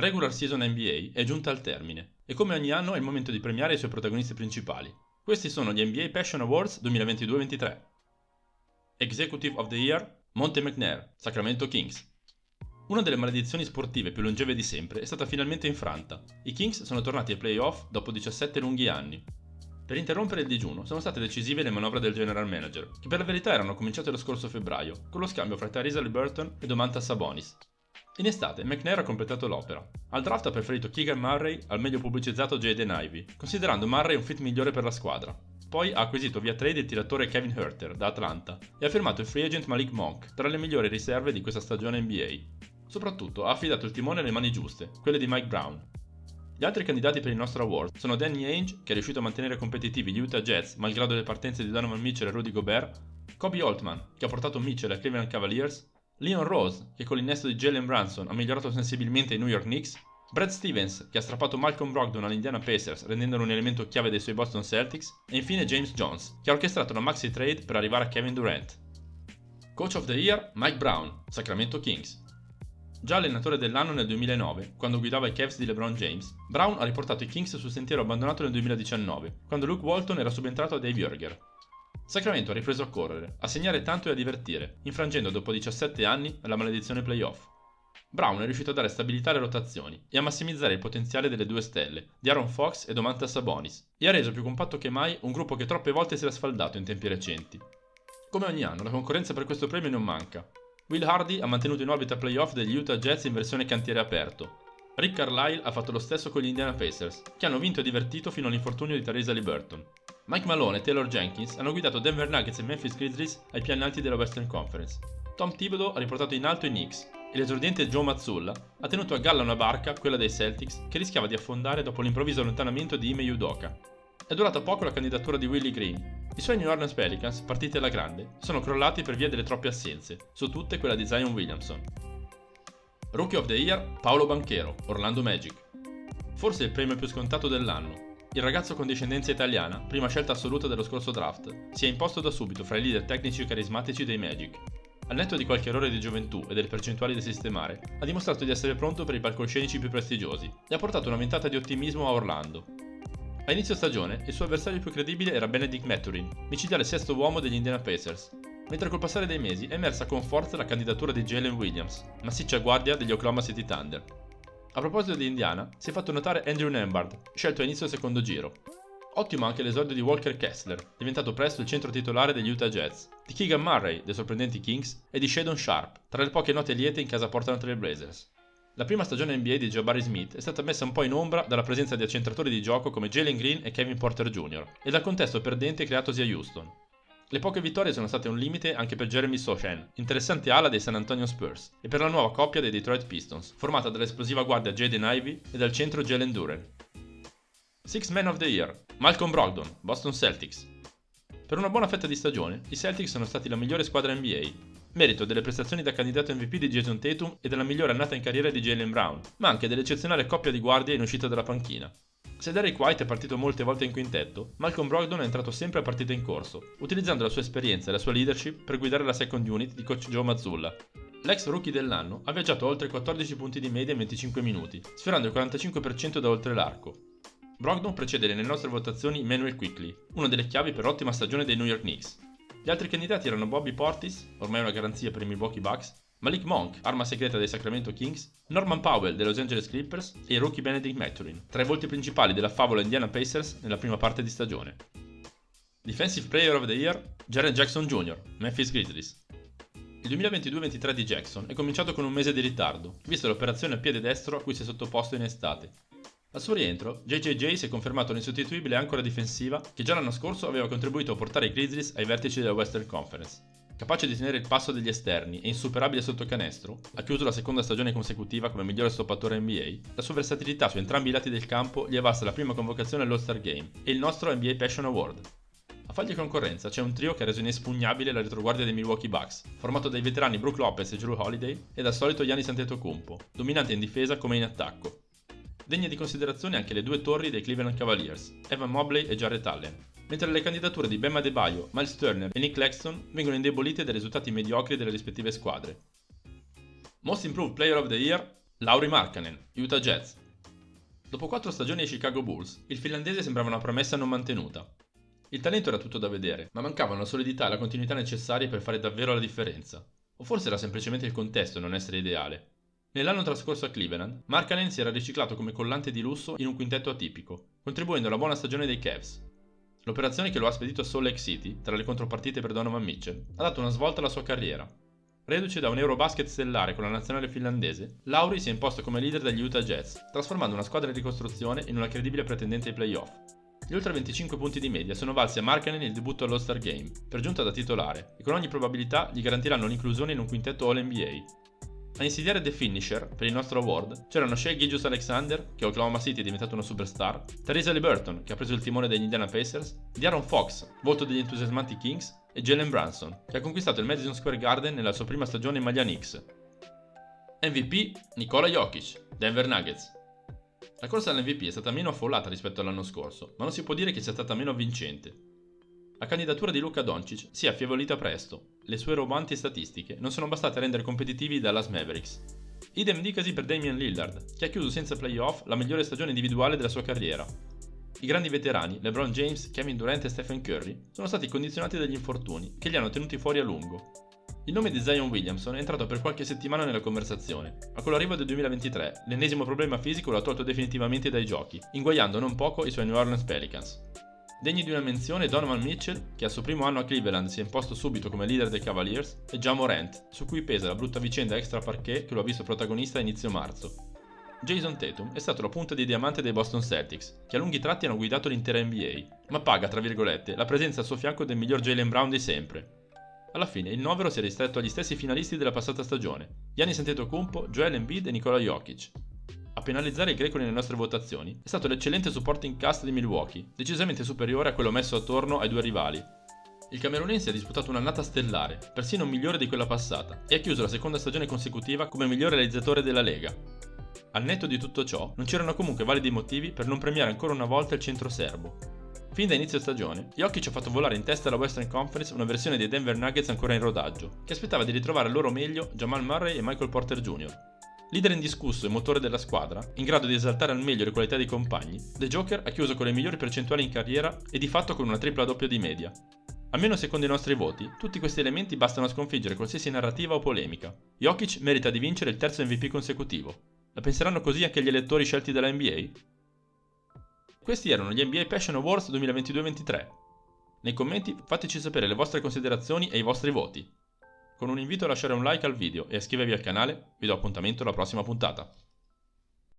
la regular season NBA è giunta al termine e come ogni anno è il momento di premiare i suoi protagonisti principali. Questi sono gli NBA Passion Awards 2022-23. Executive of the Year, Monte McNair, Sacramento Kings. Una delle maledizioni sportive più longeve di sempre è stata finalmente infranta. I Kings sono tornati ai playoff dopo 17 lunghi anni. Per interrompere il digiuno sono state decisive le manovre del general manager, che per la verità erano cominciate lo scorso febbraio, con lo scambio fra Theresa Liberton e Domantas Sabonis. In estate McNair ha completato l'opera. Al draft ha preferito Keegan Murray al meglio pubblicizzato Jaden Ivey, considerando Murray un fit migliore per la squadra. Poi ha acquisito via trade il tiratore Kevin Herter da Atlanta e ha firmato il free agent Malik Monk, tra le migliori riserve di questa stagione NBA. Soprattutto ha affidato il timone alle mani giuste, quelle di Mike Brown. Gli altri candidati per il nostro award sono Danny Ainge, che è riuscito a mantenere competitivi gli Utah Jets malgrado le partenze di Donovan Mitchell e Rudy Gobert, Kobe Altman, che ha portato Mitchell ai Cleveland Cavaliers, Leon Rose, che con l'innesto di Jalen Branson ha migliorato sensibilmente i New York Knicks, Brad Stevens, che ha strappato Malcolm Brogdon all'Indiana Pacers rendendolo un elemento chiave dei suoi Boston Celtics, e infine James Jones, che ha orchestrato una maxi trade per arrivare a Kevin Durant. Coach of the Year Mike Brown, Sacramento Kings. Già allenatore dell'anno nel 2009, quando guidava i Cavs di LeBron James, Brown ha riportato i Kings sul sentiero abbandonato nel 2019, quando Luke Walton era subentrato a Dave Jurger. Sacramento ha ripreso a correre, a segnare tanto e a divertire, infrangendo dopo 17 anni la maledizione playoff. Brown è riuscito a dare stabilità alle rotazioni e a massimizzare il potenziale delle due stelle, di Aaron Fox e Domantas Sabonis, e ha reso più compatto che mai un gruppo che troppe volte si era sfaldato in tempi recenti. Come ogni anno, la concorrenza per questo premio non manca. Will Hardy ha mantenuto in orbita playoff degli Utah Jets in versione cantiere aperto. Rick Carlisle ha fatto lo stesso con gli Indiana Pacers, che hanno vinto e divertito fino all'infortunio di Teresa Liberton. Mike Malone e Taylor Jenkins hanno guidato Denver Nuggets e Memphis Grizzlies ai piani alti della Western Conference. Tom Thibodeau ha riportato in alto i Knicks e l'esordiente Joe Mazzulla ha tenuto a galla una barca, quella dei Celtics, che rischiava di affondare dopo l'improvviso allontanamento di Ime Udoka. È durata poco la candidatura di Willie Green. I suoi New Orleans Pelicans, partiti alla grande, sono crollati per via delle troppe assenze, su tutte quella di Zion Williamson. Rookie of the Year Paolo Banchero, Orlando Magic. Forse il premio più scontato dell'anno, il ragazzo con discendenza italiana, prima scelta assoluta dello scorso draft, si è imposto da subito fra i leader tecnici e carismatici dei Magic. Al netto di qualche errore di gioventù e delle percentuali da sistemare, ha dimostrato di essere pronto per i palcoscenici più prestigiosi e ha portato una ventata di ottimismo a Orlando. A inizio stagione, il suo avversario più credibile era Benedict Mathurin, micidiale sesto uomo degli Indiana Pacers, mentre col passare dei mesi è emersa con forza la candidatura di Jalen Williams, massiccia guardia degli Oklahoma City Thunder, a proposito di Indiana, si è fatto notare Andrew Nembard, scelto a inizio secondo giro. Ottimo anche l'esordio di Walker Kessler, diventato presto il centro titolare degli Utah Jets, di Keegan Murray, dei sorprendenti Kings, e di Shadon Sharp, tra le poche note liete in casa Portland Trail Blazers. La prima stagione NBA di Jabari Smith è stata messa un po' in ombra dalla presenza di accentratori di gioco come Jalen Green e Kevin Porter Jr. e dal contesto perdente creatosi a Houston. Le poche vittorie sono state un limite anche per Jeremy Sochan, interessante ala dei San Antonio Spurs, e per la nuova coppia dei Detroit Pistons, formata dall'esplosiva guardia Jaden Ivey e dal centro Jalen Duren. Six Man of the Year Malcolm Brogdon, Boston Celtics. Per una buona fetta di stagione, i Celtics sono stati la migliore squadra NBA, merito delle prestazioni da candidato MVP di Jason Tatum e della migliore annata in carriera di Jalen Brown, ma anche dell'eccezionale coppia di guardie in uscita dalla panchina, se Derek White è partito molte volte in quintetto, Malcolm Brogdon è entrato sempre a partita in corso, utilizzando la sua esperienza e la sua leadership per guidare la second unit di coach Joe Mazzulla. L'ex rookie dell'anno ha viaggiato oltre 14 punti di media in 25 minuti, sfiorando il 45% da oltre l'arco. Brogdon precede nelle nostre votazioni Manuel Quickly, una delle chiavi per l'ottima stagione dei New York Knicks. Gli altri candidati erano Bobby Portis, ormai una garanzia per i Milwaukee Bucks, Malik Monk, arma segreta dei Sacramento Kings, Norman Powell dei Los Angeles Clippers e il rookie Benedict Mathurin, tra i volti principali della favola Indiana Pacers nella prima parte di stagione. Defensive Player of the Year, Jaren Jackson Jr., Memphis Grizzlies. Il 2022-23 di Jackson è cominciato con un mese di ritardo, visto l'operazione a piede destro a cui si è sottoposto in estate. Al suo rientro, JJJ si è confermato l'insostituibile ancora difensiva che già l'anno scorso aveva contribuito a portare i Grizzlies ai vertici della Western Conference. Capace di tenere il passo degli esterni e insuperabile sotto canestro, ha chiuso la seconda stagione consecutiva come migliore stoppatore NBA, la sua versatilità su entrambi i lati del campo gli è valsa la prima convocazione all'All-Star Game e il nostro NBA Passion Award. A fargli concorrenza c'è un trio che ha reso inespugnabile la retroguardia dei Milwaukee Bucks, formato dai veterani Brook Lopez e Drew Holiday e dal solito Giannis Antetokounmpo, dominante in difesa come in attacco. Degne di considerazione anche le due torri dei Cleveland Cavaliers, Evan Mobley e Jarrett Allen, mentre le candidature di Bema Debaio, Miles Turner e Nick Claxton vengono indebolite dai risultati mediocri delle rispettive squadre. Most Improved Player of the Year, Lauri Markkanen, Utah Jazz. Dopo quattro stagioni ai Chicago Bulls, il finlandese sembrava una promessa non mantenuta. Il talento era tutto da vedere, ma mancavano la solidità e la continuità necessarie per fare davvero la differenza. O forse era semplicemente il contesto non essere ideale. Nell'anno trascorso a Cleveland, Markkanen si era riciclato come collante di lusso in un quintetto atipico, contribuendo alla buona stagione dei Cavs. L'operazione che lo ha spedito a Salt Lake City, tra le contropartite per Donovan Mitchell, ha dato una svolta alla sua carriera. Reduce da un Eurobasket stellare con la nazionale finlandese, Lauri si è imposto come leader degli Utah Jazz, trasformando una squadra in ricostruzione in una credibile pretendente ai playoff. Gli oltre 25 punti di media sono valsi a Markkanen il debutto all'All-Star Game, per giunta da titolare, e con ogni probabilità gli garantiranno l'inclusione in un quintetto All-NBA, a insidiare The Finisher, per il nostro award, c'erano Shea Gilgius Alexander, che a Oklahoma City è diventato una superstar, Teresa Liberton, che ha preso il timone degli Indiana Pacers, Diaron Fox, volto degli entusiasmanti Kings, e Jalen Branson, che ha conquistato il Madison Square Garden nella sua prima stagione in maglia Knicks. MVP Nikola Jokic, Denver Nuggets. La corsa all'MVP è stata meno affollata rispetto all'anno scorso, ma non si può dire che sia stata meno avvincente. La candidatura di Luca Doncic si è affievolita presto. Le sue robanti statistiche non sono bastate a rendere competitivi i Dallas Mavericks. Idem dicasi per Damian Lillard, che ha chiuso senza playoff la migliore stagione individuale della sua carriera. I grandi veterani, LeBron James, Kevin Durant e Stephen Curry, sono stati condizionati dagli infortuni, che li hanno tenuti fuori a lungo. Il nome di Zion Williamson è entrato per qualche settimana nella conversazione, ma con l'arrivo del 2023 l'ennesimo problema fisico lo ha tolto definitivamente dai giochi, inguagliando non poco i suoi New Orleans Pelicans. Degni di una menzione Donovan Mitchell, che al suo primo anno a Cleveland si è imposto subito come leader dei Cavaliers, e John Morant, su cui pesa la brutta vicenda extra parquet che lo ha visto protagonista a inizio marzo. Jason Tatum è stato la punta di diamante dei Boston Celtics, che a lunghi tratti hanno guidato l'intera NBA, ma paga, tra virgolette, la presenza al suo fianco del miglior Jalen Brown di sempre. Alla fine il novero si è ristretto agli stessi finalisti della passata stagione, Giannis Antetokounmpo, Joel Embiid e Nikola Jokic, a penalizzare i greco nelle nostre votazioni è stato l'eccellente supporting cast di Milwaukee, decisamente superiore a quello messo attorno ai due rivali. Il camerunense ha disputato un'annata stellare, persino migliore di quella passata, e ha chiuso la seconda stagione consecutiva come miglior realizzatore della Lega. Al netto di tutto ciò, non c'erano comunque validi motivi per non premiare ancora una volta il centro serbo. Fin da inizio stagione, Jokic ha fatto volare in testa alla Western Conference una versione dei Denver Nuggets ancora in rodaggio, che aspettava di ritrovare al loro meglio Jamal Murray e Michael Porter Jr., Leader indiscusso e motore della squadra, in grado di esaltare al meglio le qualità dei compagni, The Joker ha chiuso con le migliori percentuali in carriera e di fatto con una tripla doppia di media. Almeno secondo i nostri voti, tutti questi elementi bastano a sconfiggere qualsiasi narrativa o polemica. Jokic merita di vincere il terzo MVP consecutivo. La penseranno così anche gli elettori scelti dalla NBA? Questi erano gli NBA Passion Awards 2022-23. Nei commenti fateci sapere le vostre considerazioni e i vostri voti. Con un invito a lasciare un like al video e iscrivervi al canale, vi do appuntamento alla prossima puntata.